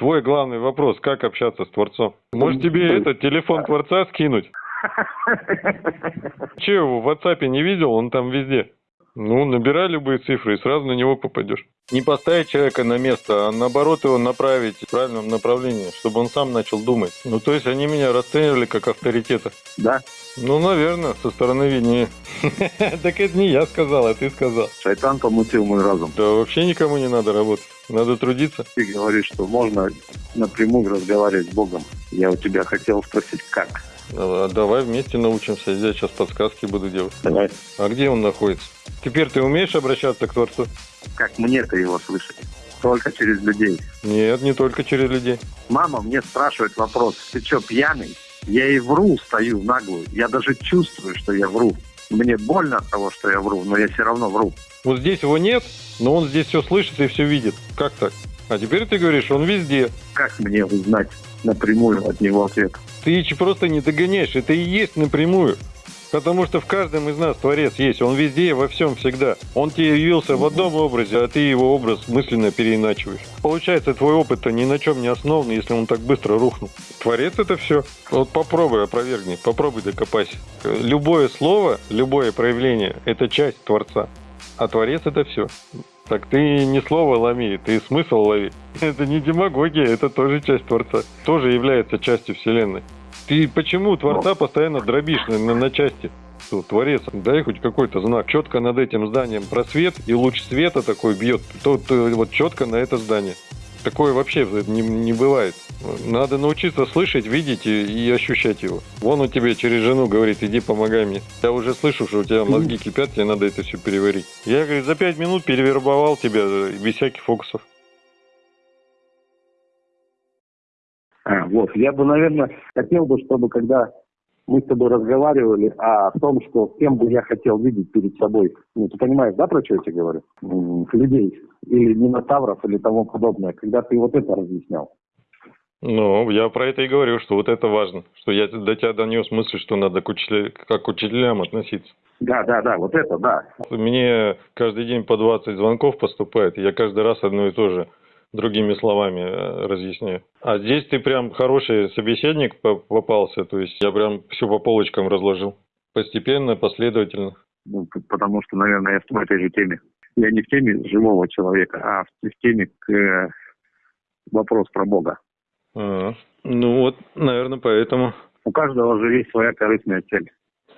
Твой главный вопрос, как общаться с Творцом? Может тебе этот телефон Творца скинуть? Че его в WhatsApp не видел? Он там везде. Ну, набирай любые цифры и сразу на него попадешь. Не поставить человека на место, а наоборот его направить в правильном направлении, чтобы он сам начал думать. Ну, то есть они меня расценивали как авторитета. Да. Ну, наверное, со стороны виднее. Так это не я сказал, а ты сказал. Шайтан помутил мой разум. Да вообще никому не надо работать. Надо трудиться. Ты говоришь, что можно напрямую разговаривать с Богом. Я у тебя хотел спросить, как? А, Давай вместе научимся. Я сейчас подсказки буду делать. Давай. А где он находится? Теперь ты умеешь обращаться к Творцу? Как мне-то его слышать? Только через людей. Нет, не только через людей. Мама мне спрашивает вопрос, ты что, пьяный? Я и вру, стою в наглую. Я даже чувствую, что я вру. Мне больно от того, что я вру, но я все равно вру. Вот здесь его нет, но он здесь все слышит и все видит. Как так? А теперь ты говоришь, он везде. Как мне узнать напрямую от него ответ? Ты просто не догоняешь. Это и есть напрямую. Потому что в каждом из нас Творец есть. Он везде во всем всегда. Он тебе явился в одном образе, а ты его образ мысленно переиначиваешь. Получается, твой опыт-то ни на чем не основан, если он так быстро рухнул. Творец это все. Вот попробуй опровергни, попробуй докопайся. Любое слово, любое проявление – это часть Творца. А Творец это все. Так ты не слово ломи, ты смысл лови. Это не демагогия, это тоже часть Творца. Тоже является частью Вселенной. Ты почему Творца постоянно дробишь на, на- на части? Что, Творец, дай хоть какой-то знак. Четко над этим зданием просвет, и луч света такой бьет. Тут э, вот четко на это здание. Такое вообще не, не бывает. Надо научиться слышать, видеть и, и ощущать его. Вон у тебя через жену говорит, иди помогай мне. Я уже слышу, что у тебя мозги кипят, тебе надо это все переварить. Я, говорит, за пять минут перевербовал тебя э, без всяких фокусов. А, вот, я бы, наверное, хотел бы, чтобы когда мы с тобой разговаривали о том, что кем бы я хотел видеть перед собой. Ну, ты понимаешь, да, про что я тебе говорю? Людей. Или минотавров, или тому подобное. Когда ты вот это разъяснял. Ну, я про это и говорю, что вот это важно. Что я до тебя донес мысль, что надо к учителя- как к учителям относиться. Да, да, да, вот это, да. Мне каждый день по 20 звонков поступает, и я каждый раз одно и то же другими словами э, разъясняю. А здесь ты прям хороший собеседник по- попался, то есть я прям все по полочкам разложил. Постепенно, последовательно. Ну, потому что, наверное, я в этой же теме. Я не в теме живого человека, а в, теме к вопрос про Бога. А, ну вот, наверное, поэтому. У каждого же есть своя корыстная цель.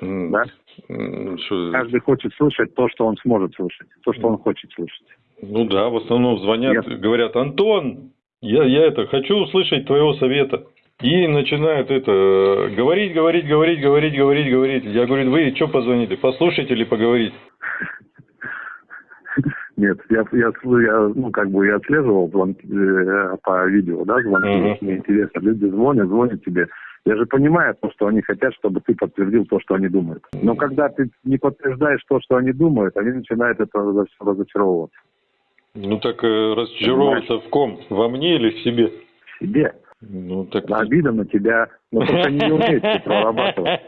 М, Да? м, что- Каждый хочет слышать то, что он сможет слышать, то, что он хочет слышать. Ну да, в основном звонят, Я- говорят, Антон, я, я это хочу услышать твоего совета. И начинают это э, говорить, говорить, говорить, говорить, говорить, говорить. Я говорю, вы что позвонили, послушать или поговорить? Нет, я, я, я, ну, как бы я отслеживал звонки э, по видео, да, звонки, Мгм. мне интересно. Люди звонят, звонят тебе. Я же понимаю то, что они хотят, чтобы ты подтвердил то, что они думают. Но когда ты не подтверждаешь то, что они думают, они начинают это разо- разочаровываться. Ну так э, разочаровываться в ком? Во мне или в себе? В себе. Ну так... Обида на тебя, но только они не умеют это прорабатывать.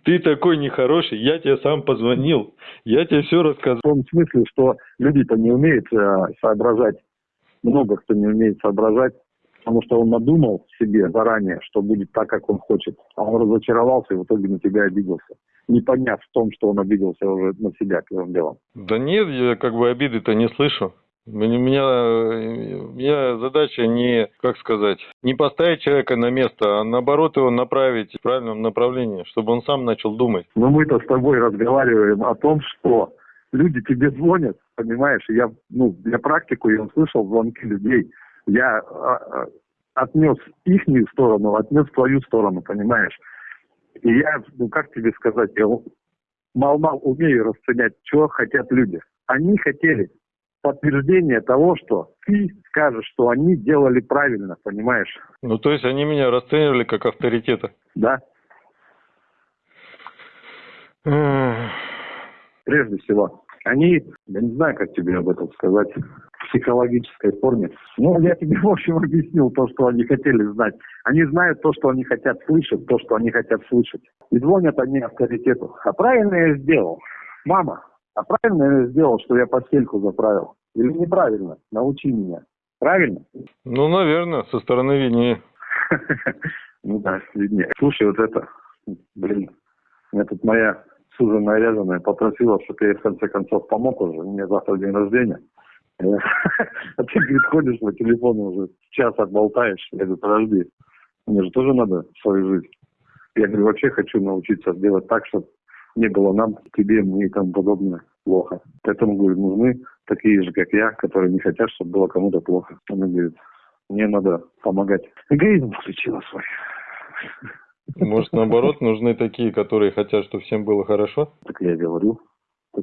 Ты такой нехороший, я тебе сам позвонил, я тебе все рассказал. В том смысле, что люди-то не умеют э, соображать. Много кто не умеет соображать, потому что он надумал себе заранее, что будет так, как он хочет. А он разочаровался и в итоге на тебя обиделся. Не поняв в том, что он обиделся уже на себя первым делом. Да нет, я как бы обиды-то не слышу. У меня, у меня- задача не, как сказать, не поставить человека на место, а наоборот его направить в правильном направлении, чтобы он сам начал думать. Но мы-то с тобой разговариваем о том, что люди тебе звонят, понимаешь? Я, ну, для практику я услышал звонки людей. Я а, а, отнес их сторону, отнес твою сторону, понимаешь? И я, ну как тебе сказать, я мал-мал умею расценять, что хотят люди. Они хотели подтверждение того, что ты скажешь, что они делали правильно, понимаешь? Ну, то есть они меня расценивали как авторитета. Да? Прежде всего. Они, я не знаю, как тебе об этом сказать, в психологической форме. Ну, я тебе, в общем, объяснил то, что они хотели знать. Они знают то, что они хотят слышать, то, что они хотят слышать. И звонят они авторитету. А правильно я сделал. Мама, а правильно я сделал, что я постельку заправил. Или неправильно? Научи меня. Правильно? Ну, наверное, со стороны виднее. Ну да, виднее. Слушай, вот это, блин, меня тут моя суженая рязаная попросила, чтобы я ей в конце концов помог уже. У меня завтра день рождения. А ты, говорит, ходишь по телефону уже час отболтаешь. Я говорю, подожди, мне же тоже надо свою жизнь. Я говорю, вообще хочу научиться делать так, чтобы не было нам, тебе, мне и тому подобное плохо. Поэтому, говорю, нужны такие же, как я, которые не хотят, чтобы было кому-то плохо. Она говорит, мне надо помогать. Эгоизм включила свой. Может, наоборот, нужны такие, которые хотят, чтобы всем было хорошо? Так я говорю.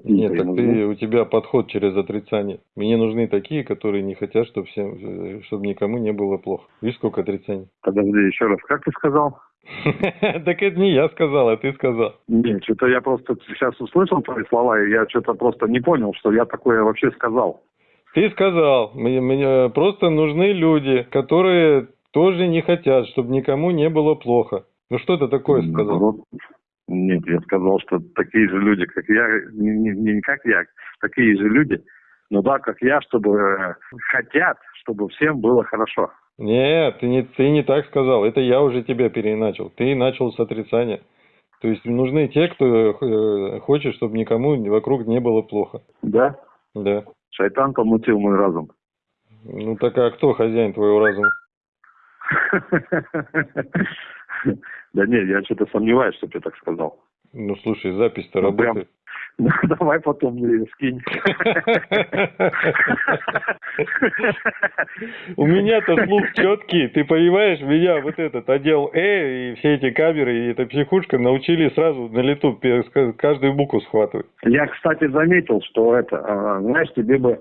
Нет, так ты, у тебя подход через отрицание. Мне нужны такие, которые не хотят, чтобы всем, чтобы никому не было плохо. Видишь, сколько отрицаний? Подожди, еще раз, как ты сказал? Так это не я сказал, а ты сказал. Нет, что-то я просто сейчас услышал твои слова, и я что-то просто не понял, что я такое вообще сказал. Ты сказал, мне, мне просто нужны люди, которые тоже не хотят, чтобы никому не было плохо. Ну что ты такое сказал? Нет, я сказал, что такие же люди, как я, не, не, не как я, такие же люди, но да, как я, чтобы э, хотят, чтобы всем было хорошо. Нет, ты не, ты не так сказал. Это я уже тебя переначал. Ты начал с отрицания. То есть нужны те, кто э, хочет, чтобы никому вокруг не было плохо. Да? Да. Шайтан помутил мой разум. Ну так а кто хозяин твоего разума? Да нет, я что-то сомневаюсь, что ты так сказал. Ну слушай, запись-то ну, работает. Ну, давай потом скинь. У меня-то слух четкий. Ты понимаешь, меня вот этот отдел Э и все эти камеры и эта психушка научили сразу на лету каждую букву схватывать. Я, кстати, заметил, что это, а, знаешь, тебе бы,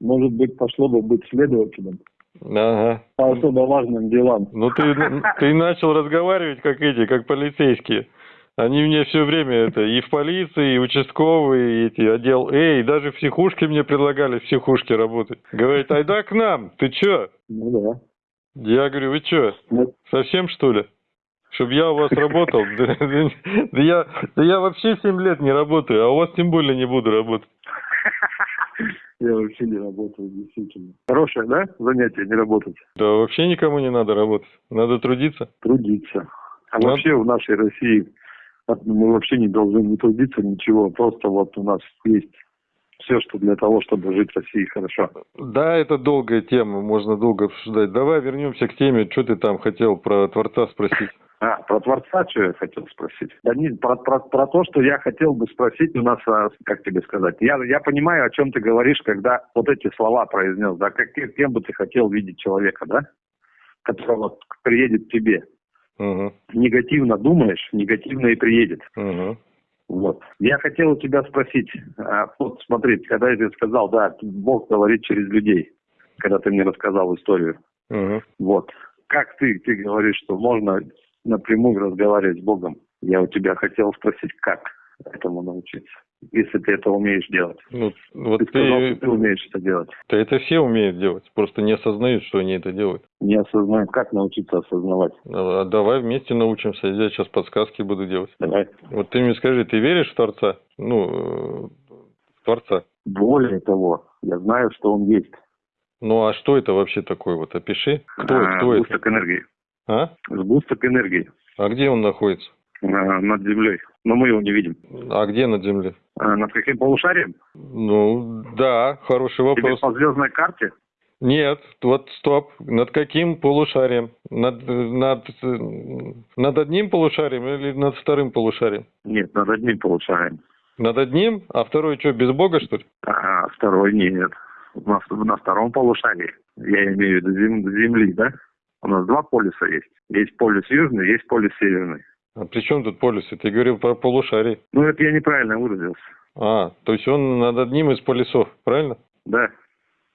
может быть, пошло бы быть следователем. Ага. По особо важным делам. Ну ты, ты начал разговаривать как эти, как полицейские. Они мне все время это и в полиции, и участковые, и эти отдел Э, и даже в психушке мне предлагали в психушке работать. Говорит, айда к нам, ты чё? Ну да. Я говорю, вы чё, ну. совсем что ли? Чтоб я у вас работал? Да, я, да я вообще 7 лет не работаю, а у вас тем более не буду работать. Я вообще не работаю, действительно. Хорошее, да, занятие, не работать? Да вообще никому не надо работать. Надо трудиться. Трудиться. А вообще в нашей России мы вообще не должны не трудиться, ничего. Просто вот у нас есть все, что для того, чтобы жить в России хорошо. Да, это долгая тема, можно долго обсуждать. Давай вернемся к теме, что ты там хотел про Творца спросить. А, про Творца что я хотел спросить? Да не, про, про, про то, что я хотел бы спросить у нас, а, как тебе сказать, я, я понимаю, о чем ты говоришь, когда вот эти слова произнес, да, как, кем бы ты хотел видеть человека, да, который вот приедет к тебе. Угу. Негативно думаешь, негативно и приедет. Угу. Вот. Я хотел у тебя спросить, а, вот смотри, когда я тебе сказал, да, Бог говорит через людей, когда ты мне рассказал историю. Угу. Вот. Как ты, ты говоришь, что можно напрямую разговаривать с Богом. Я у тебя хотел спросить, как этому научиться, если ты это умеешь делать. Ну, вот ты, сказал, ты, ты умеешь это делать. Да это все умеют делать, просто не осознают, что они это делают. Не осознают. Как научиться осознавать? А, давай вместе научимся. Я сейчас подсказки буду делать. Давай. Вот ты мне скажи, ты веришь в Творца? Ну, э, в Творца. Более того, я знаю, что он есть. Ну, а что это вообще такое? Вот опиши. Кто, а, кто это? энергии. А? Сгусток энергии. А где он находится? А, над землей. Но мы его не видим. А где над землей? А, над каким полушарием? Ну, да, хороший вопрос. Тебе по звездной карте? Нет, вот стоп. Над каким полушарием? Над, над, над одним полушарием или над вторым полушарием? Нет, над одним полушарием. Над одним? А второй что, без Бога, что ли? А, второй нет. На, на втором полушарии. Я имею в виду Земли, да? У нас два полюса есть. Есть полюс южный, есть полюс северный. А при чем тут полюсы? Ты говорил про полушарий. Ну, это я неправильно выразился. А, то есть он над одним из полюсов, правильно? Да.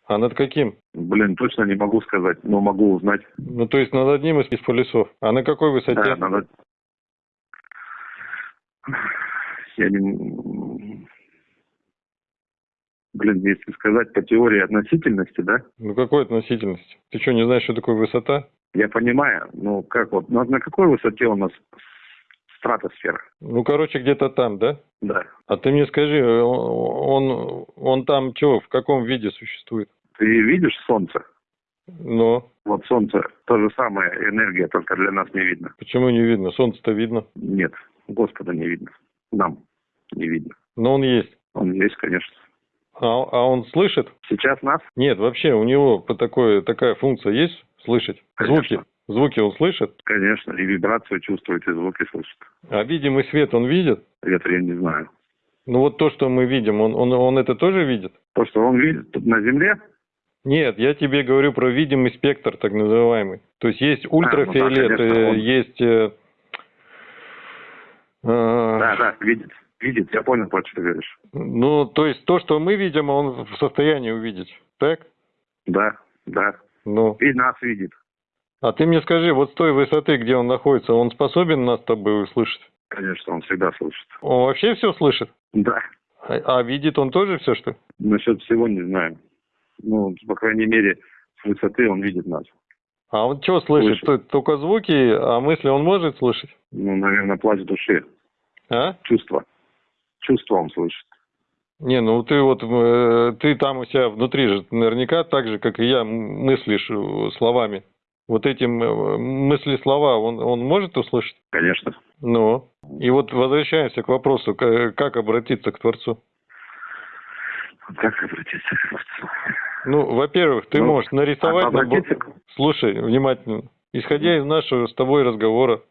А над каким? Блин, точно не могу сказать, но могу узнать. Ну, то есть над одним из полюсов. А на какой высоте? Да, над... Я не... Блин, если сказать по теории относительности, да? Ну, какой относительности? Ты что, не знаешь, что такое высота? Я понимаю, ну как вот, на, на какой высоте у нас стратосфера. Ну, короче, где-то там, да? Да. А ты мне скажи, он, он там что, в каком виде существует? Ты видишь солнце? Но. Вот солнце, то же самое, энергия, только для нас не видно. Почему не видно? Солнце-то видно. Нет, Господа не видно. Нам не видно. Но он есть. Он есть, конечно. А, а он слышит? Сейчас нас? Нет, вообще у него по такой, такая функция есть слышать? Конечно. Звуки? Звуки он слышит? Конечно, и вибрацию чувствует, и звуки слышит. А видимый свет он видит? Это я не знаю. Ну вот то, что мы видим, он, он, он это тоже видит? То, что он видит тут на Земле, Нет, я тебе говорю про видимый спектр, так называемый. То есть есть ультрафиолет, А, ну да, конечно, э, он- есть... э, э, да, да, видит. Видит, я понял, про что ты говоришь. Ну, то есть то, что мы видим, он в состоянии увидеть, так? Да, да. Ну, И нас видит. А ты мне скажи, вот с той высоты, где он находится, он способен нас с тобой услышать? Конечно, он всегда слышит. Он вообще все слышит? Да. А, а видит он тоже все, что? ли? Насчет всего не знаю. Ну, по крайней мере, с высоты он видит нас. А он что слышит? Слышит. То- Только звуки, а мысли он может слышать? Ну, наверное, плач души. А? Чувства. Чувства он слышит. Не, ну ты вот, э, ты там у себя внутри же наверняка так же, как и я, мыслишь э, словами. Вот эти м- мысли-слова он, он может услышать? Конечно. Ну, и вот возвращаемся к вопросу, к- как обратиться к Творцу. Как обратиться к Творцу? Ну, во-первых, ты Ну, можешь нарисовать... Обратиться к- Слушай, внимательно. Исходя из нашего с тобой разговора,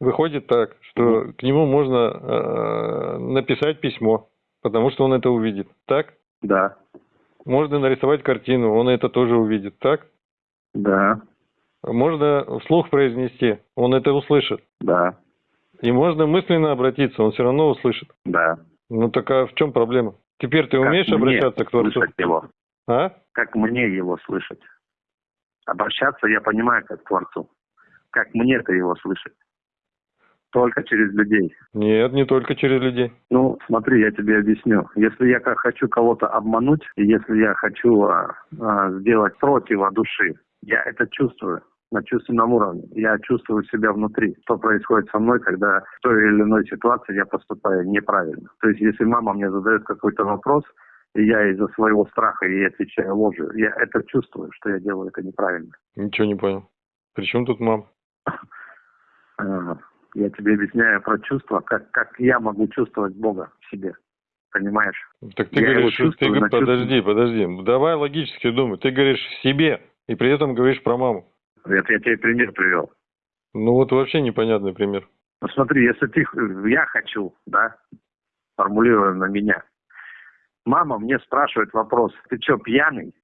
выходит так, что к нему можно э, написать письмо, потому что он это увидит. Так? Да. Можно нарисовать картину, он это тоже увидит. Так? Да. Можно вслух произнести, он это услышит. Да. И можно мысленно обратиться, он все равно услышит. Да. Ну так а в чем проблема? Теперь ты Как умеешь мне обращаться к Творцу? Слышать его. А? Как мне его слышать? Обращаться я понимаю как к Творцу. Как мне-то его слышать? Только через людей. Нет, не только через людей. Ну, смотри, я тебе объясню. Если я как хочу кого-то обмануть, если я хочу а, а, сделать против души, я это чувствую на чувственном уровне. Я чувствую себя внутри, что происходит со мной, когда в той или иной ситуации я поступаю неправильно. То есть, если мама мне задает какой-то вопрос, и я из-за своего страха ей отвечаю ложью, я это чувствую, что я делаю это неправильно. Ничего не понял. При чем тут мама? Я тебе объясняю про чувства, как, как я могу чувствовать Бога в себе. Понимаешь? Так ты Я говоришь, ты, подожди, подожди, давай логически думай. Ты говоришь в себе, и при этом говоришь про маму. Это я тебе пример привел. Ну вот вообще непонятный пример. Ну смотри, если ты, я хочу, да, формулируя на меня. Мама мне спрашивает вопрос, ты что, пьяный?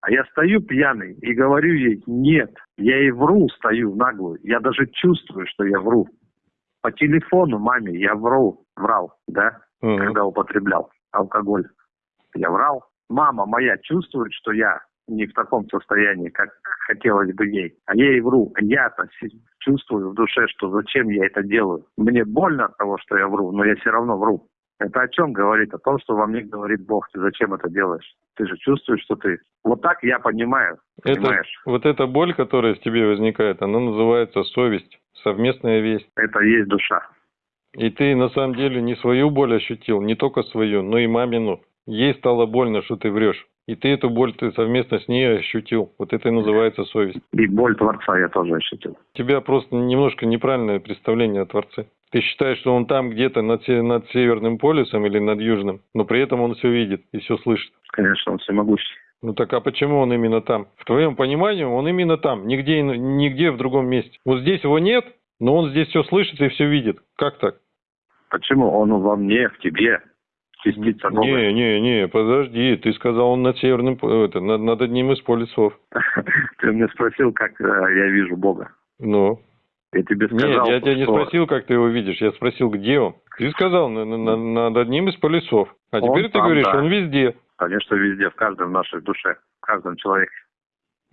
А я стою пьяный и говорю ей, нет, я ей вру, стою наглую. Я даже чувствую, что я вру. По телефону маме я вру, врал, да, Мгм. когда употреблял алкоголь. Я врал. Мама моя чувствует, что я не в таком состоянии, как хотелось бы ей. А я ей вру. Я-то чувствую в душе, что зачем я это делаю. Мне больно от того, что я вру, но я все равно вру. Это о чем говорит? О том, что во мне говорит Бог. Ты зачем это делаешь? Ты же чувствуешь, что ты... Вот так я понимаю. Это, Понимаешь? вот эта боль, которая в тебе возникает, она называется совесть, совместная весть. Это есть душа. И ты на самом деле не свою боль ощутил, не только свою, но и мамину. Ей стало больно, что ты врешь. И ты эту боль ты совместно с ней ощутил. Вот это и называется совесть. И боль Творца я тоже ощутил. У тебя просто немножко неправильное представление о Творце. Ты считаешь, что он там где-то над, над Северным полюсом или над Южным, но при этом он все видит и все слышит. Конечно, он всемогущий. Ну так а почему он именно там? В твоем понимании он именно там, нигде, нигде в другом месте. Вот здесь его нет, но он здесь все слышит и все видит. Как так? Почему? Он во мне, в тебе. Частица Бога. Не, не, не, подожди, ты сказал он над Северным, по- это, над, над одним из полюсов. Ты меня спросил, как э, я вижу Бога. Ну, Я тебе нет, сказал, я тебя не спросил, как ты его видишь, я спросил, где он. Ты сказал на- на- на- над одним из полюсов. А теперь ты говоришь, он везде. конечно, везде, в каждом нашей душе, в каждом человеке.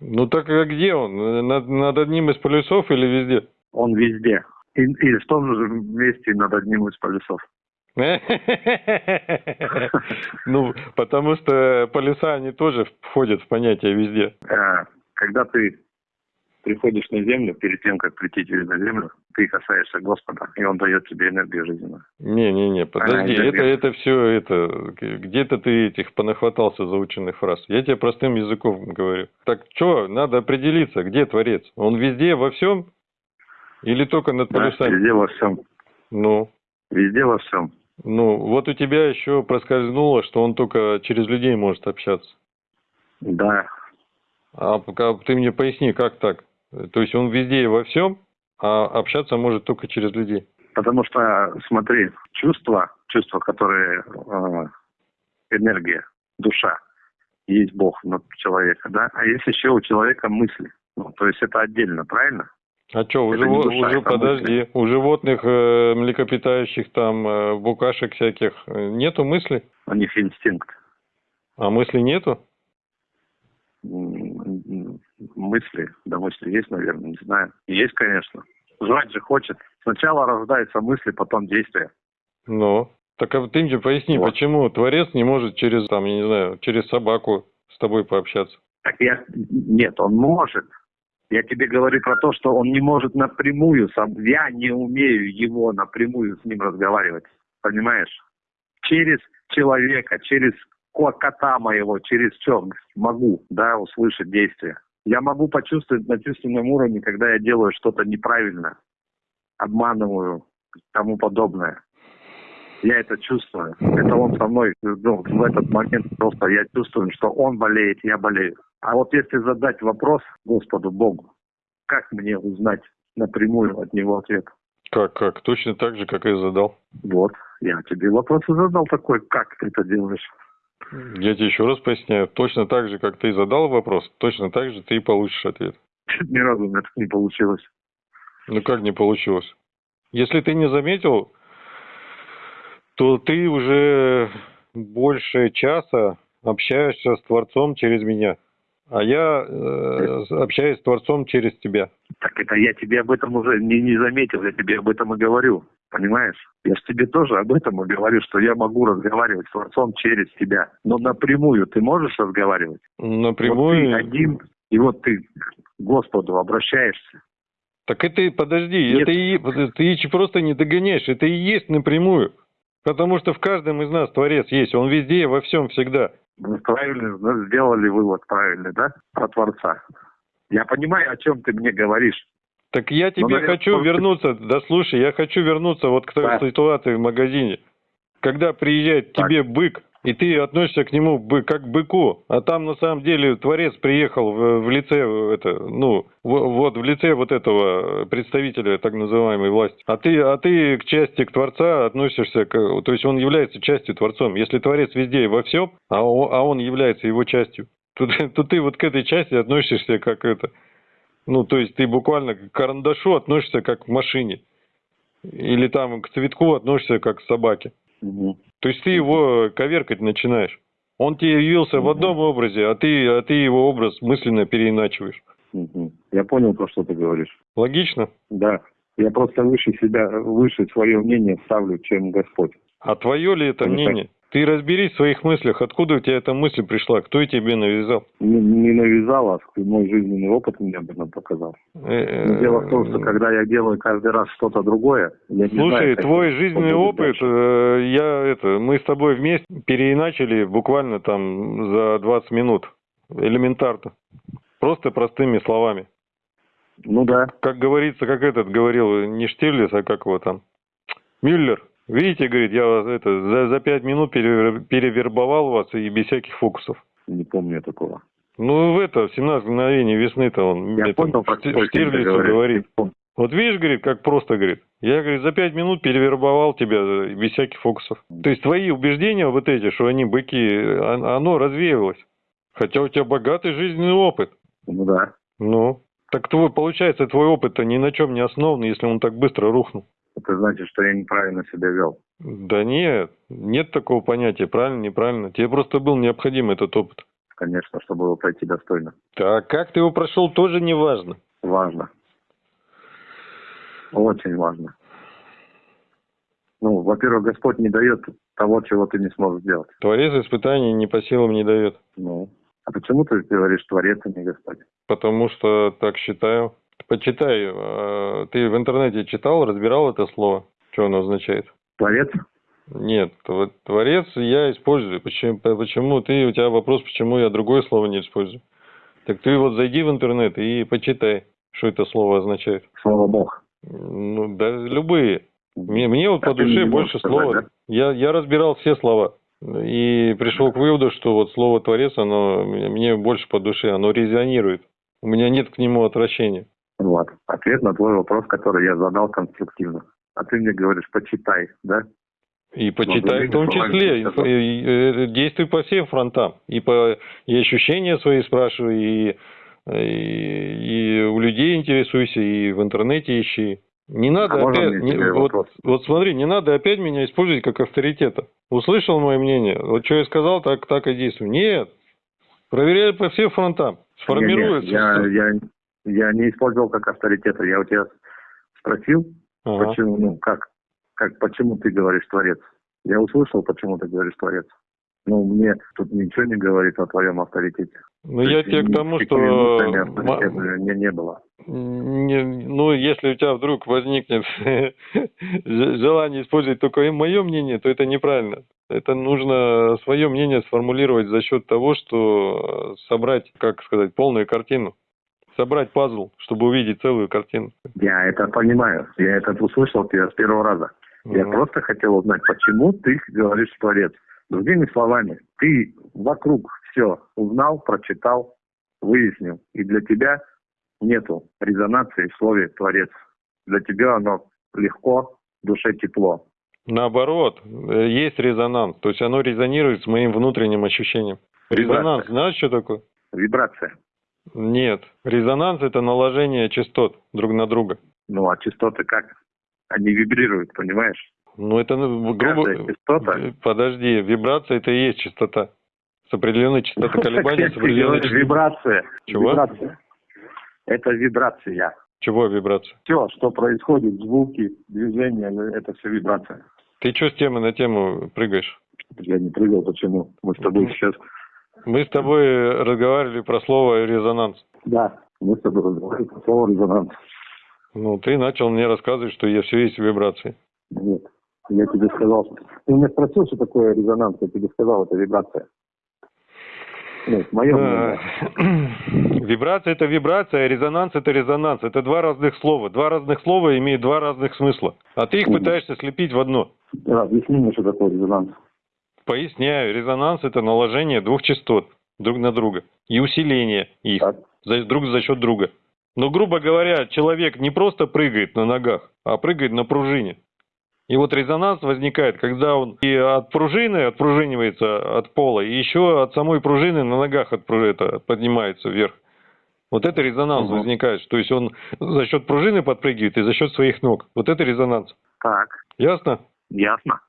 Ну так а где он? Над, над одним из полюсов или везде? Он везде. И, и в том же месте над одним из полюсов. Ну, потому что полюса, они тоже входят в понятие везде. Э, Когда ты приходишь на землю, перед тем, как прийти через на землю, ты касаешься Господа, и Он дает тебе энергию жизненную. Не-не-не, подожди, А, это, это все, это, где-то ты этих понахватался заученных фраз. Я тебе простым языком говорю. Так что, надо определиться, где Творец? Он везде, во всем? Или только над Да, полюсами? везде во всем. Ну, Везде во всем. Ну, вот у тебя еще проскользнуло, что он только через людей может общаться. Да, А пока ты мне поясни, как так? То есть он везде и во всем, а общаться может только через людей. потому что, смотри, чувства, чувства, которые э, энергия, душа, есть Бог человека, да, а есть еще у человека мысли. Ну, то есть это отдельно, правильно? А что, у, живо- уже подожди, у животных, э, млекопитающих, там, э, букашек всяких, э, нету мысли? У них инстинкт. А мысли нету? Мысли, да мысли есть, наверное, не знаю. Есть, конечно. Жрать же хочет. Сначала рождаются мысли, потом действия. Ну, так а ты мне поясни, Вот. почему Творец не может через, там, я не знаю, через собаку с тобой пообщаться? Так я... Нет, он может. Я тебе говорю про то, что он не может напрямую сам. Я не умею его напрямую с ним разговаривать. Понимаешь? Через человека, через ко- кота моего, через что могу, да, услышать действия. Я могу почувствовать на чувственном уровне, когда я делаю что-то неправильно, обманываю, тому подобное. Я это чувствую. Это он со мной ну, в этот момент просто я чувствую, что он болеет, я болею. А вот если задать вопрос Господу Богу, как мне узнать напрямую от него ответ? Как, как? Точно так же, как и задал. Вот, я тебе вопрос задал такой, как ты это делаешь? Я тебе еще раз поясняю. Точно так же, как ты задал вопрос, точно так же ты и получишь ответ. Ни разу у меня так не получилось. Ну как не получилось? Если ты не заметил, то ты уже больше часа общаешься с Творцом через меня. А я э, общаюсь с Творцом через тебя. Так это я тебе об этом уже не, не заметил, я тебе об этом и говорю. Понимаешь? Я же тебе тоже об этом и говорю, что я могу разговаривать с Творцом через тебя. Но напрямую ты можешь разговаривать? Напрямую. Вот ты один, и вот ты к Господу обращаешься. Так это, подожди, Нет. это и, ты просто не догоняешь, это и есть напрямую. Потому что в каждом из нас Творец есть, он везде во всем всегда. Вы правильно ну, сделали вывод правильный, да? Про Творца. Я понимаю, о чем ты мне говоришь. Так я тебе наверное, хочу вернуться, да слушай, я хочу вернуться вот к той Да. ситуации в магазине. Когда приезжает Так. тебе бык, и ты относишься к нему как к быку, а там на самом деле Творец приехал в, в лице, э, это, ну, в- вот в лице вот этого представителя так называемой власти. А ты, а ты к части к Творца относишься, к, то есть он является частью Творцом. Если Творец везде и во всем, а он, а он является его частью, то, то ты вот к этой части относишься как это, ну, то есть ты буквально к карандашу относишься как к машине. Или там к цветку относишься как к собаке. То есть ты его коверкать начинаешь. Он тебе явился в Мгм. одном образе, а ты, а ты его образ мысленно переиначиваешь. Мгм. Я понял, про что ты говоришь. Логично? Да. Я просто выше себя, выше свое мнение ставлю, чем Господь. А твое ли это Ну, так. Ты разберись в своих мыслях, откуда у тебя эта мысль пришла, кто тебе навязал. Не, не навязал, а мой жизненный опыт мне об этом показал. Э, дело в том, что когда я делаю каждый раз что-то другое, я не Слушай, знаю, твой это жизненный опыт, дальше. э, я это, мы с тобой вместе переиначили буквально там за 20 минут. Элементарно. Просто простыми словами. Ну да. Как говорится, как этот говорил, не Штирлиц, а как его там, Мюллер. Видите, говорит, я вас это, за, за 5 минут перевер- перевербовал вас и без всяких фокусов. Не помню такого. Ну, в это, в 17 мгновений весны-то он Я это, понял, Штирлицу говорит. Помню. Вот видишь, говорит, как просто, говорит. Я, говорит, за пять минут перевербовал тебя э, без всяких фокусов. То есть твои убеждения вот эти, что они быки, а- оно развеивалось. Хотя у тебя богатый жизненный опыт. Ну да. Ну, так твой, получается, твой опыт-то ни на чем не основан, если он так быстро рухнул. Это значит, что я неправильно себя вел. Да нет, нет такого понятия, правильно, неправильно. Тебе просто был необходим этот опыт. Конечно, чтобы его пройти достойно. Так как ты его прошел, тоже не важно. Важно. Очень важно. Ну, во-первых, Господь не дает того, чего ты не сможешь сделать. Творец испытаний не по силам не дает. Ну, А почему ты говоришь Творец, а не Господь? Потому что так считаю. Почитай. э, Ты в интернете читал, разбирал это слово? Что оно означает? Творец? Нет, тв- творец я использую. Почему, почему ты, у тебя вопрос, почему я другое слово не использую? Так ты вот зайди в интернет и почитай, что это слово означает. Слово Бог. Ну, да, любые. Мне, мне вот А по душе больше сказать, слова. да? Я, я разбирал все слова. И пришел к выводу, что вот слово творец, оно мне больше по душе, оно резонирует. У меня нет к нему отвращения. Вот. Ответ на твой вопрос, который я задал конструктивно. А ты мне говоришь, почитай, да? И почитай в том числе, и- и- и действуй по всем фронтам. И, по, и ощущения свои спрашивай, и, и, и у людей интересуйся, и в интернете ищи. Не надо А опять, не- вот, вопрос? вот смотри, не надо опять меня использовать как авторитета. Услышал мое мнение, вот что я сказал, так, так и действуй. Нет, проверяй по всем фронтам, сформируется. Не, не, я, всё. я, я не использовал как авторитета. Я у тебя спросил, Ага. почему, ну, как, как, почему ты говоришь Творец? Я услышал, почему ты говоришь Творец. Ну, мне тут ничего не говорит о твоем авторитете. Ну, я тебе к тому, что... авторитета не, было. Не, ну, если у тебя вдруг возникнет желание использовать только мое мнение, то это неправильно. Это нужно свое мнение сформулировать за счет того, что э, собрать, как сказать, полную картину. Собрать пазл, чтобы увидеть целую картину. Я это понимаю. Я это услышал тебя с первого раза. Я Мгм. просто хотел узнать, почему ты говоришь Творец. Другими словами, ты вокруг все узнал, прочитал, выяснил. И для тебя нету резонации в слове Творец. Для тебя оно легко, в душе тепло. Наоборот, есть резонанс. То есть оно резонирует с моим внутренним ощущением. Резонанс, знаешь, что такое? Вибрация. Нет. Резонанс – это наложение частот друг на друга. Ну, а частоты как? Они вибрируют, понимаешь? Ну, это, ну, грубо... Каждая частота. Подожди, вибрация – это и есть частота. С определенной частотой колебания, с определенной говоришь. Вибрация. Чего? Вибрация. Это вибрация. Чего вибрация? Все, что происходит, звуки, движения, это все вибрация. Ты что с темы на тему прыгаешь? Я не прыгал, почему? Мы с тобой сейчас... Мы с тобой разговаривали про слово резонанс. Да, мы с тобой разговаривали про слово резонанс. Ну, ты начал мне рассказывать, что я все есть вибрации. Нет, я тебе сказал. Ты меня спросил, что такое резонанс, я тебе сказал, это вибрация. Нет, мое. Э, Вибрация – это вибрация, а резонанс – это резонанс. Это два разных слова. Два разных слова имеют два разных смысла. А ты их пытаешься слепить в одно. Да, объясни мне, что такое резонанс. Поясняю, резонанс – это наложение двух частот друг на друга и усиление их Так. за- друг за счет друга. Но, грубо говоря, человек не просто прыгает на ногах, а прыгает на пружине. И вот резонанс возникает, когда он и от пружины отпружинивается от пола, и еще от самой пружины на ногах отпру- это, поднимается вверх. Вот это резонанс Мгм. возникает, то есть он за счет пружины подпрыгивает и за счет своих ног. Вот это резонанс. Так, Ясно? ясно.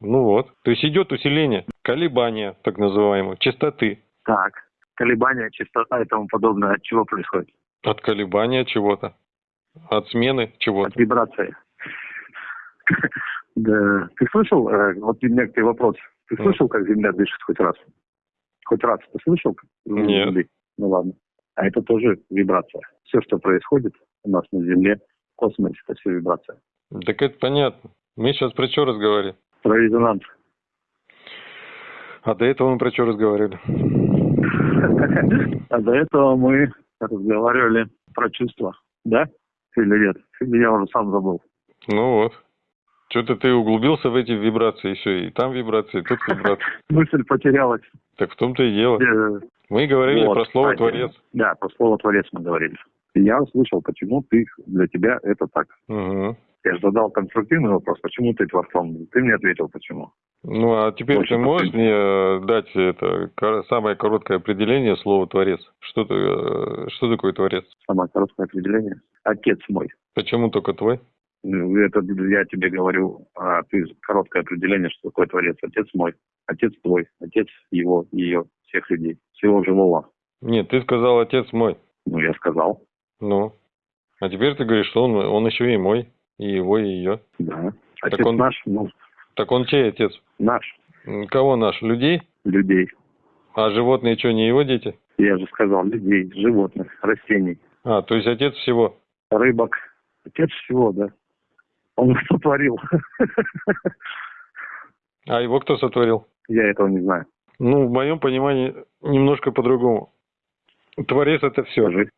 Ну вот. То есть идет усиление, колебания, так называемые, частоты. Так, колебания, частота и тому подобное от чего происходит? От колебания чего-то. От смены чего-то. От вибрации. Да. Ты слышал, э, вот тебе вопрос. Ты слышал, как Земля дышит хоть раз? Хоть раз ты слышал? Нет. Ну ладно. А это тоже вибрация. Все, что происходит у нас на Земле, в космосе, это все вибрация. Так это понятно. Мы сейчас про что разговаривали? Про резонанс. А до этого мы про что разговаривали? А до этого мы разговаривали про чувства. Да? Или нет? Или я уже сам забыл. Ну вот. Что-то ты углубился в эти вибрации еще. И там вибрации, и тут вибрации. Мысль потерялась. Так в том-то и дело. Э, Мы говорили Вот, про слово кстати. «творец». Да, про слово «творец» мы говорили. И я услышал, почему ты, для тебя это так. Угу. Я же задал конструктивный вопрос, почему ты творцом? Ты мне ответил, почему. Ну, а теперь Очень ты можешь мне э, дать это самое короткое определение слова «творец»? Что, ты, э, что такое «творец»? Самое короткое определение. Отец мой. Почему только твой? Ну, Это я тебе говорю, а ты короткое определение, что такое творец. Отец мой, отец твой, отец его, ее, всех людей, всего живого. Нет, ты сказал «отец мой». Ну, я сказал, Ну. А теперь ты говоришь, что он, он еще и мой, и его, и ее. да. Так Отец он- наш, ну, Так он чей отец? наш, Кого наш? Людей? людей. А животные что, не его дети? Я же сказал, людей, животных, растений, А, то есть отец всего. рыбок. Отец всего, да. Он сотворил. А его кто сотворил? Я этого не знаю. Ну, в моем понимании, немножко по-другому. Творец это все. Скажи,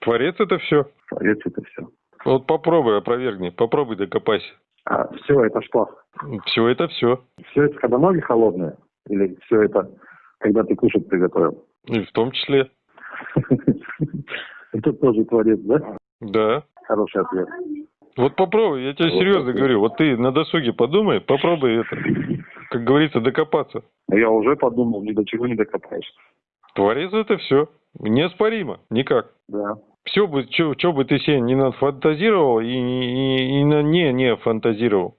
Творец это все. творец это все. Вот попробуй опровергни, попробуй докопайся. А все это что? Все это все. Все это когда ноги холодные? Или все это когда ты кушать приготовил? И в том числе. Это тоже творец, да? Да. Хороший ответ. Вот попробуй, я тебе Вот серьезно говорю. Вот ты на досуге подумай, попробуй это, как говорится, докопаться. Я уже подумал, ни до чего не докопаешься. Творец это все. Неоспоримо. Никак. Да. Все бы, что бы ты себе не нафантазировал и, и, и не не фантазировал.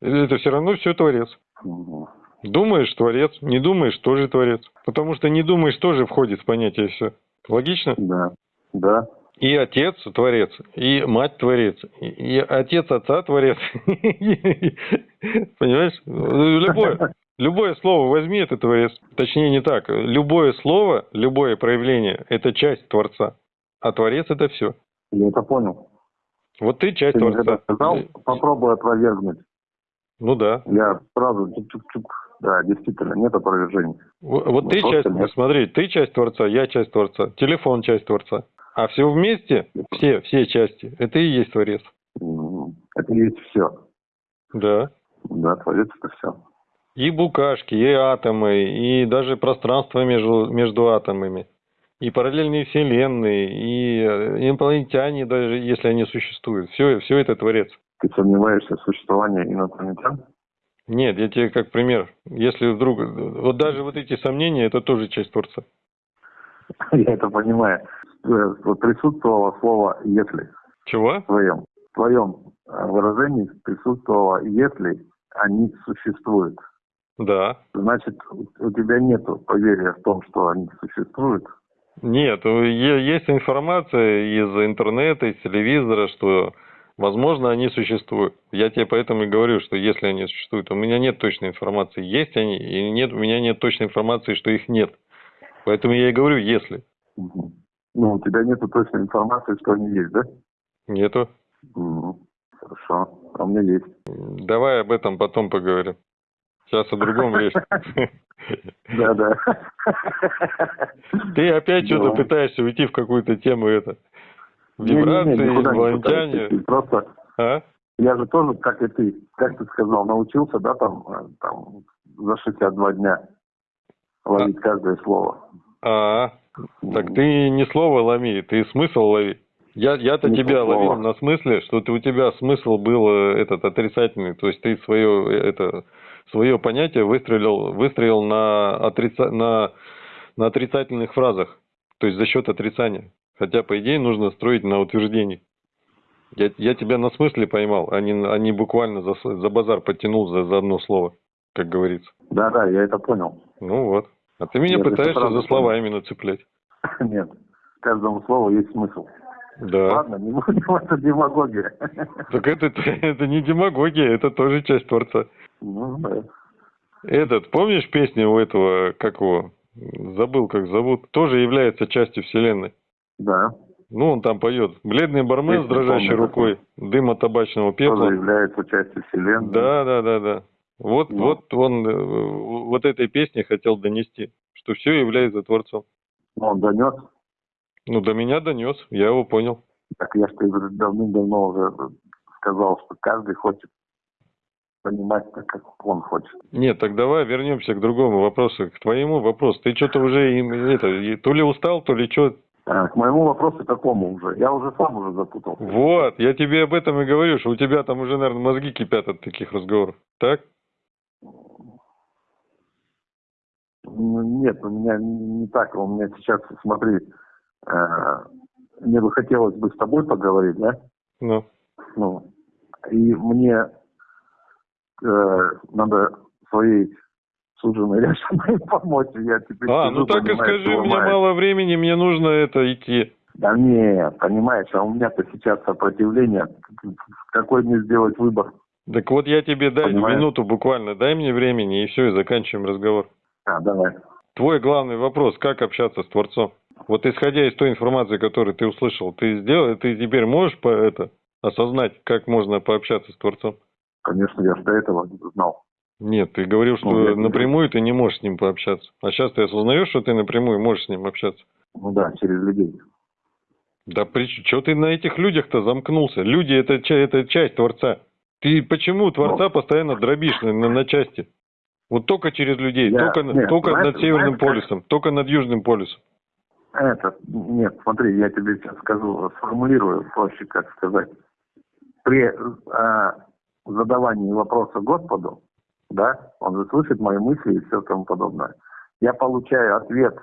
Это все равно все творец. Думаешь, творец. Не думаешь, тоже творец. Потому что не думаешь, тоже входит в понятие все. Логично? Да. Да. И отец творец, и мать творец, и, и отец отца творец. Понимаешь? Любое, любое слово возьми, это творец. Точнее, не так. Любое слово, любое проявление – это часть творца. А творец – это все. Я это понял. Вот ты часть Ты творца. сказал, попробуй опровергнуть. Ну да. Я сразу чук-чук-чук. Да, действительно, нет опровержений. Вот вот Ну, ты часть, нет. смотри, ты часть творца, я часть творца, телефон часть творца. А все вместе, все, все части, это и есть творец. Это и есть все. Да. Да, творец это все. И букашки, и атомы, и даже пространство между, между атомами, и параллельные вселенные, и э, инопланетяне, даже если они существуют. Все, все это творец. Ты сомневаешься в существовании инопланетян? Нет, я тебе как пример. Если вдруг... Вот даже вот эти сомнения, это тоже часть творца. Я это понимаю. Э, присутствовало слово «если» Чего? в твоем, в твоем э, выражении присутствовало «если они существуют». Да. Значит, у у тебя нет поверия в том, что они существуют. Нет, е- есть информация из интернета, из телевизора, что, возможно, они существуют. Я тебе поэтому и говорю, что если они существуют, у меня нет точной информации, есть они, и нет, у меня нет точной информации, что их нет. Поэтому я и говорю, если. Ну, у тебя нет точной информации, что они есть, да? Нету. Мгм. Хорошо. А у меня есть. Давай об этом потом поговорим. Сейчас о другом речь. Да, да. Ты опять что-то пытаешься уйти в какую-то тему это. Вибрации, инопланетяне. Просто А? я же тоже, как и ты, как ты сказал, научился, да, там, э, там за 62 дня ловить каждое слово. А, так ты не слово лови, ты смысл лови. Я, я-то Не тебя слово. ловил на смысле, что ты, у тебя смысл был э, этот отрицательный, то есть ты свое э, это свое понятие выстрелил выстрелил на отрица, на на отрицательных фразах, то есть за счет отрицания. Хотя по идее нужно строить на утверждении. Я, я тебя на смысле поймал, а не, а не буквально за, за базар подтянул за, за одно слово, как говорится. Да, да, я это понял. Ну вот. А ты меня Я пытаешься за слова именно цеплять. Нет, каждому слову есть смысл. Да. Ладно, не будем, это демагогия. Так это, это не демагогия, это тоже часть творца. Ну, да. Этот, помнишь песню у этого, как его, забыл, как зовут, тоже является частью вселенной. Да, Ну, он там поет. Бледный бармен с Песню дрожащей помню рукой, дыма табачного тоже пепла. является частью вселенной. Да, да, да, да. Вот, Ну. вот он э, вот этой песней хотел донести, что все является творцом. Но он донес. Ну, до меня донес, я его понял. Так я тебе давным-давно уже сказал, что каждый хочет понимать так, как он хочет. Нет, так давай вернемся к другому вопросу, к твоему вопросу. Ты что-то уже им, это, то ли устал, то ли что. А, к моему вопросу какому уже? Я уже сам уже запутался. Вот, я тебе об этом и говорю, что у тебя там уже, наверное, мозги кипят от таких разговоров. Так? Ну, Нет, у меня не так. У меня сейчас, смотри, э, мне бы хотелось бы с тобой поговорить, да? Ну. Ну, и мне э, надо своей суженой решенной помочь. Я теперь А, сижу, ну так и понимаешь, скажи, у меня мало времени, мне нужно это идти. Да нет, понимаешь, а у меня-то сейчас сопротивление. Какой мне сделать выбор? Так вот я тебе дай Понимаю. минуту буквально, дай мне времени, и все, и заканчиваем разговор. А, давай. Твой главный вопрос, как общаться с Творцом? Вот исходя из той информации, которую ты услышал, ты сделал, ты теперь можешь по это осознать, как можно пообщаться с Творцом? Конечно, я до этого знал. Нет, ты говорил, что Ну, напрямую ты не можешь с ним пообщаться. А сейчас ты осознаешь, что ты напрямую можешь с ним общаться? Ну да, через людей. Да при что ты на этих людях-то замкнулся? Люди это, это часть Творца. Ты почему Творца Ну. постоянно дробишь на, на- на части? Вот только через людей, Я- только, нет, только знаешь- над Северным знаешь, как- полюсом, только над Южным полюсом. Это, нет, смотри, я тебе сейчас скажу, сформулирую проще, как сказать. При э, задавании вопроса Господу, да, он же слышит мои мысли и все тому подобное. Я получаю ответ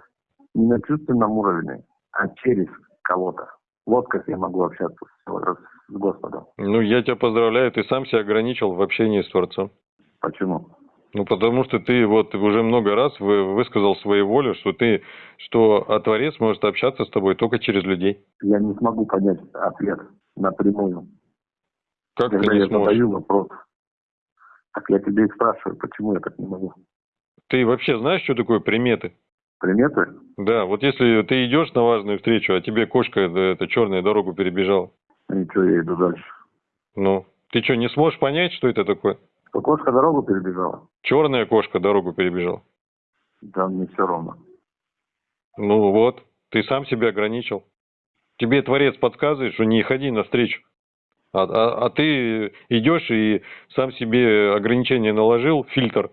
не на чувственном уровне, а через кого-то. Вот как я могу общаться с, с Господом. Ну, я тебя поздравляю, ты сам себя ограничил в общении с Творцом. Почему? Ну, потому что ты вот уже много раз вы- высказал свою волю, что ты, что а Творец может общаться с тобой только через людей. Я не смогу понять ответ напрямую, Как когда ты не я сможешь? задаю вопрос. Так я тебе и спрашиваю, почему я так не могу. Ты вообще знаешь, что такое приметы? Приметы? Да, вот если ты идешь на важную встречу, а тебе кошка э, эта черная дорогу перебежала, Ничего, я иду дальше. ну, ты что, не сможешь понять, что это такое? Что кошка дорогу перебежала? Черная кошка дорогу перебежала. Да, мне все равно. Ну вот, ты сам себя ограничил. Тебе Творец подсказывает, что не ходи навстречу. А, а, а ты идешь и сам себе ограничение наложил, фильтр.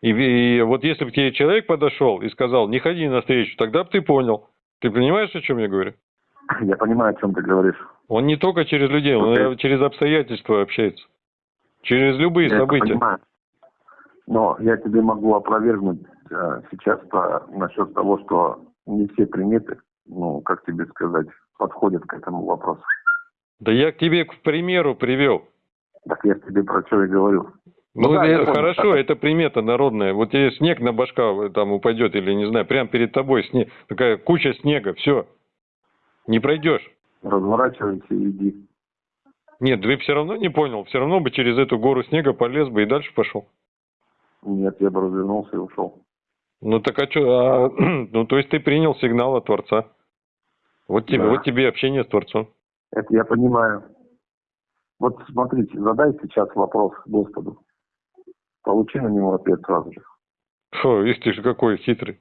И, и вот если бы тебе человек подошел и сказал, не ходи навстречу, тогда бы ты понял. Ты понимаешь, о чем я говорю? Я понимаю, о чем ты говоришь. Он не только через людей, он и через обстоятельства общается. Через любые я это события. понимаю. Но я тебе могу опровергнуть э, сейчас по, насчет того, что не все приметы, ну, как тебе сказать, подходят к этому вопросу. Да я к тебе, к примеру, привел. Так я тебе про что и говорю. Ну, Ну да, это хорошо, это примета народная. Вот тебе снег на башка э, там упадет или, не знаю, прямо перед тобой снег, такая куча снега, все. Не пройдешь. Разворачивайся и иди. Нет, ты все равно не понял, все равно бы через эту гору снега полез бы и дальше пошел. Нет, я бы развернулся и ушел. Ну так а что, ну то есть ты принял сигнал от Творца. Вот тебе, Да. вот тебе общение с Творцом. Это я понимаю. Вот смотрите, задай сейчас вопрос Господу. Получи на него ответ сразу же. Фу, видишь, ты же какой хитрый.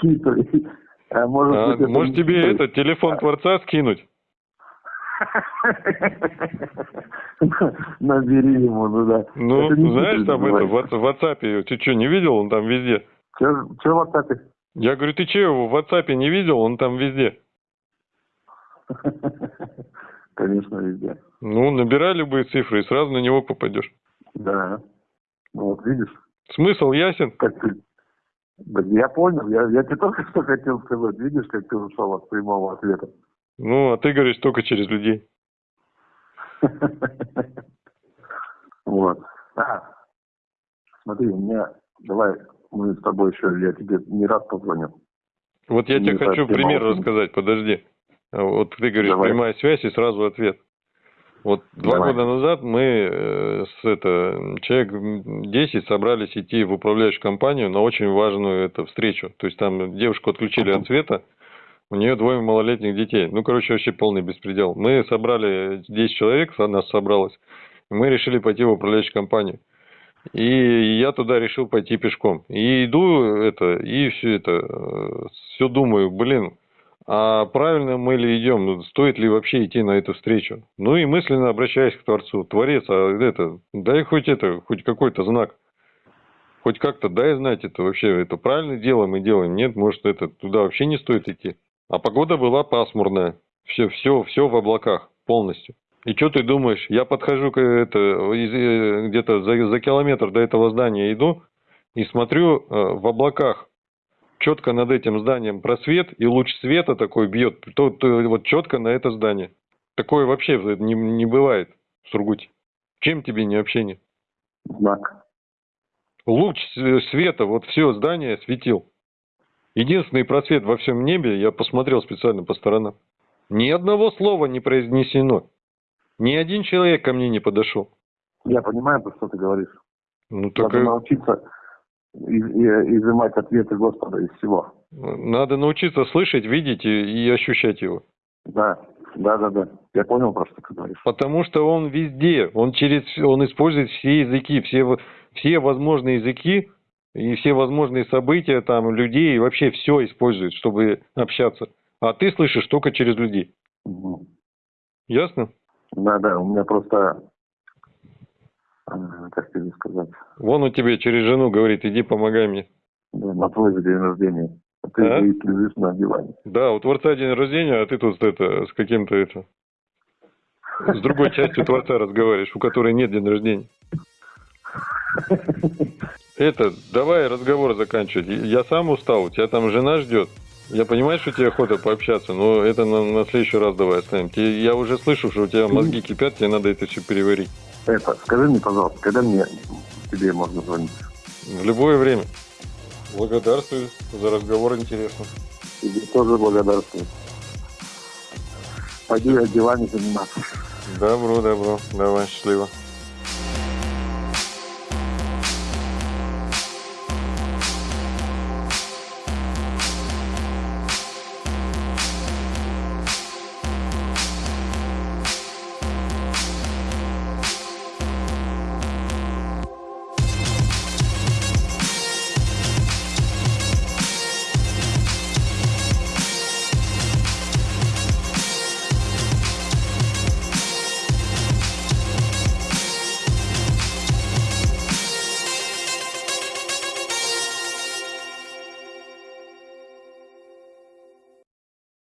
Хитрый. А может, А, тебе этот телефон Творца скинуть? Набери ему, ну да. Ну, знаешь, там это, в, WhatsApp, ты что, не видел? Он там везде. Чё в WhatsApp? Я говорю, ты че его в WhatsApp не видел? Он там везде. Конечно, везде. Ну, набирай любые цифры и сразу на него попадешь. Да. Ну вот видишь, Смысл ясен? как ты... Да я понял, я, я тебе только что хотел сказать. Видишь, как ты ушел от прямого ответа. Ну, а ты говоришь только через людей. Вот. А, смотри, у меня, давай мы с тобой еще, я тебе не раз позвоню. Вот я Не тебе хочу пример очень. рассказать, подожди. А Вот ты говоришь, Давай. прямая связь и сразу ответ. Вот два Давай. года назад мы э, с это, человек м, 10 собрались идти в управляющую компанию на очень важную это, встречу. То есть там девушку отключили от света, у нее двое малолетних детей. Ну, короче, вообще полный беспредел. Мы собрали 10 человек, нас собралось. и Мы решили пойти в управляющую компанию. И я туда решил пойти пешком. И иду это, и все это, все думаю, блин, а правильно мы ли идем, ну, стоит ли вообще идти на эту встречу? Ну и мысленно обращаюсь к Творцу, Творец, а это, дай хоть это, хоть какой-то знак. Хоть как-то дай знать это вообще, это правильное дело мы делаем, нет, может это туда вообще не стоит идти. А погода была пасмурная, все, все, все в облаках полностью. И что ты думаешь, я подхожу к это, э, где-то за, за километр до этого здания иду и смотрю э, в облаках четко над этим зданием просвет, и луч света такой бьет, то, то вот четко на это здание. Такое вообще не, не бывает в Сургуте. Чем тебе не общение? Знак. Луч света, вот все здание светил. Единственный просвет во всем небе, я посмотрел специально по сторонам. Ни одного слова не произнесено. Ни один человек ко мне не подошел. Я понимаю, про что ты говоришь. Ну, Надо так и научиться изымать ответы Господа из всего. надо научиться слышать, видеть и, и ощущать его. Да, да, да, да. Я понял просто, что ты говоришь. Потому что он везде, он через, он использует все языки, все, все возможные языки и все возможные события там людей и вообще все использует, чтобы общаться. А ты слышишь только через людей. Мгм. Ясно? Да, да, у меня просто, э, как тебе сказать, Вон он тебе через жену говорит, иди помогай мне. да, на твой день рождения. А ты А? лежишь на диване. Да, у Творца день рождения, а ты тут это, с каким-то это, с другой частью Творца разговариваешь, у которой нет день рождения. Это, давай разговор заканчивать. Я сам устал, у тебя там жена ждет. Я понимаю, что тебе охота пообщаться, но это на, на следующий раз давай оставим. Я уже слышу, что у тебя мозги кипят, тебе надо это все переварить. Это, скажи мне, пожалуйста, когда мне тебе можно звонить? В любое время. Благодарствую за разговор интересно. Тебе тоже благодарствую. Пойду я делами заниматься. Добро, добро. Давай, счастливо.